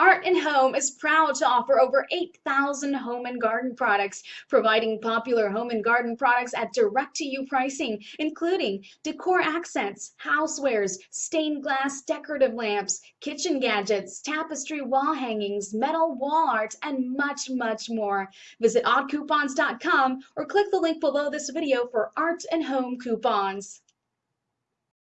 Art and Home is proud to offer over 8,000 home and garden products, providing popular home and garden products at direct-to-you pricing, including decor accents, housewares, stained glass decorative lamps, kitchen gadgets, tapestry wall hangings, metal wall art, and much, much more. Visit oddcoupons.com or click the link below this video for Art and Home coupons.